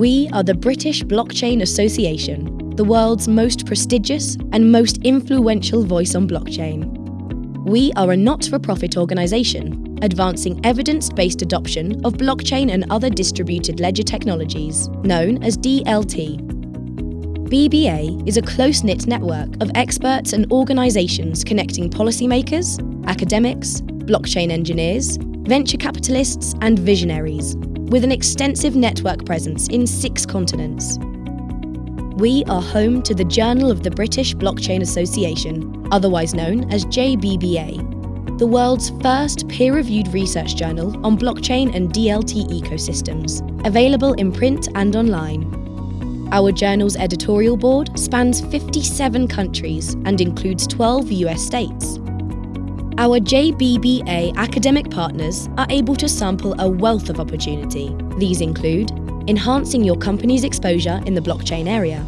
We are the British Blockchain Association, the world's most prestigious and most influential voice on blockchain. We are a not for profit organisation advancing evidence based adoption of blockchain and other distributed ledger technologies, known as DLT. BBA is a close knit network of experts and organisations connecting policymakers, academics, blockchain engineers, venture capitalists, and visionaries, with an extensive network presence in six continents. We are home to the Journal of the British Blockchain Association, otherwise known as JBBA, the world's first peer reviewed research journal on blockchain and DLT ecosystems, available in print and online. Our journal's editorial board spans 57 countries and includes 12 US states. Our JBBA academic partners are able to sample a wealth of opportunity. These include enhancing your company's exposure in the blockchain area.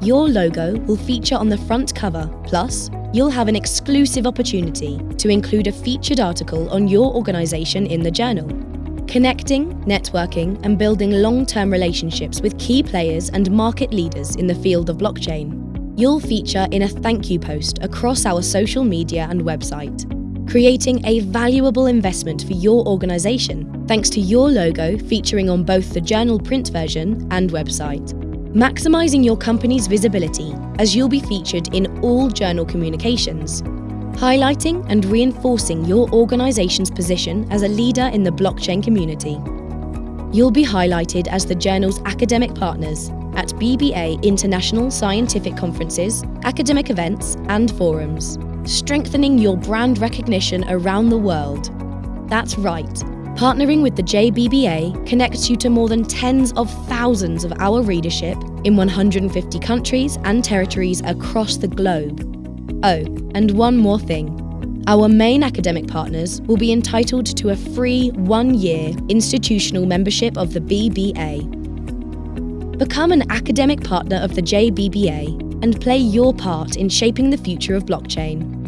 Your logo will feature on the front cover, plus, you'll have an exclusive opportunity to include a featured article on your organisation in the journal. Connecting, networking, and building long term relationships with key players and market leaders in the field of blockchain. You'll feature in a thank you post across our social media and website, creating a valuable investment for your organisation thanks to your logo featuring on both the journal print version and website. Maximising your company's visibility as you'll be featured in all journal communications, highlighting and reinforcing your organisation's position as a leader in the blockchain community. You'll be highlighted as the journal's academic partners at BBA international scientific conferences, academic events, and forums strengthening your brand recognition around the world. That's right, partnering with the JBBA connects you to more than tens of thousands of our readership in 150 countries and territories across the globe. Oh, and one more thing. Our main academic partners will be entitled to a free one year institutional membership of the BBA. Become an academic partner of the JBBA and play your part in shaping the future of blockchain.